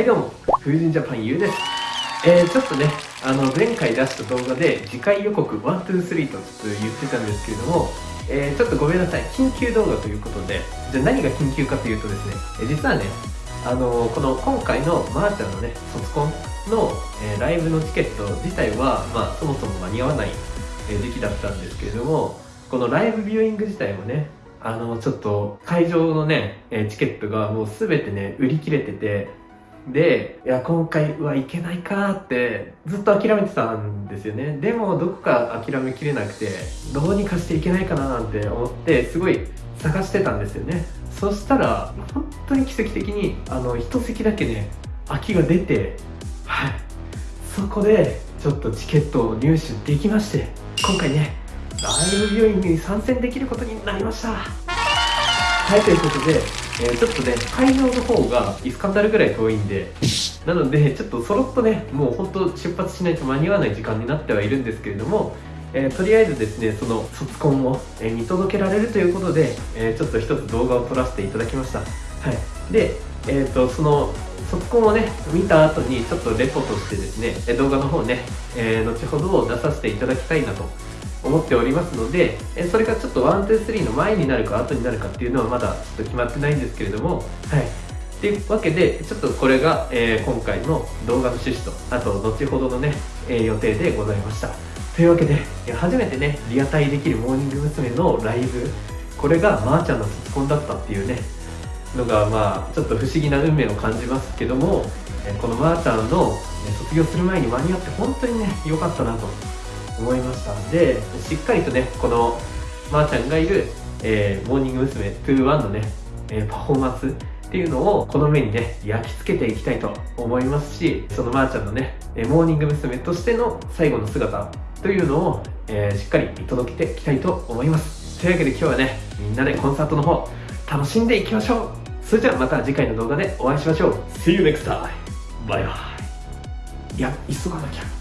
はいどうも、風神ジャパンゆうです。えー、ちょっとね、あの、前回出した動画で次回予告1、2、3とちょっと言ってたんですけれども、えー、ちょっとごめんなさい、緊急動画ということで、じゃあ何が緊急かというとですね、え、実はね、あのこの今回のまーちゃんのね、卒コンの、えー、ライブのチケット自体は、まあ、そもそも間に合わない、時期だったんですけれども、このライブビューイング自体もね、あの、ちょっと会場のね、えチケットがもうすべてね、売り切れてて、で、いや、今回はいけないかってずっと諦めてたんですよね。でも、どこか諦めきれなくて、どうにかしていけないかななんて思って、すごい探してたんですよね。そしたら、本当に奇跡的に、あの、一席だけね、空きが出て、はい。そこで、ちょっとチケットを入手できまして、今回ね、ライブビューイングに参戦できることになりました。はい、ということで、えー、ちょっとね、会場の方がイスカンダルぐらい遠いんで、なので、ちょっとそろっとね、もう本当出発しないと間に合わない時間になってはいるんですけれども、えー、とりあえずですね、その卒コンを、え、見届けられるということで、えー、ちょっと一つ動画を撮らせていただきました。はい。で、えっ、と、その卒コンをね、見た後にちょっとレポとしてですね、動画の方ね、え後ほど出させていただきたいなと思っておりますので、えそれがちょっと1、2、3の前になるか後になるかっていうのはまだちょっと決まってないんですけれども、はい。っていうわけで、ちょっとこれが、えー、今回の動画の趣旨と、あと後ほどのね、えー、予定でございました。というわけで、初めてね、リアタイできるモーニング娘。のライブ、これがまーちゃんの卒コンだったっていうね、のがまあちょっと不思議な運命を感じますけども、えこのまーちゃんの卒業する前に間に合って本当にね、良かったなと思いましたでしっかりとねこのまーちゃんがいる、えー、モーニング娘。21のね、えー、パフォーマンスっていうのをこの目にね焼き付けていきたいと思いますしそのまーちゃんのねモーニング娘。としての最後の姿というのを、えー、しっかり見届けていきたいと思いますというわけで今日はねみんなでコンサートの方楽しんでいきましょうそれじゃあまた次回の動画でお会いしましょう See you next time! バイバイいや急がなきゃ